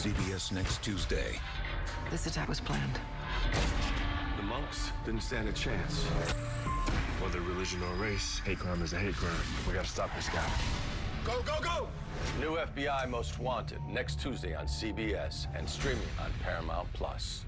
CBS next Tuesday. This attack was planned. The monks didn't stand a chance. Whether religion or race, hate crime is a hate crime. We gotta stop this guy. Go, go, go! New FBI Most Wanted next Tuesday on CBS and streaming on Paramount Plus.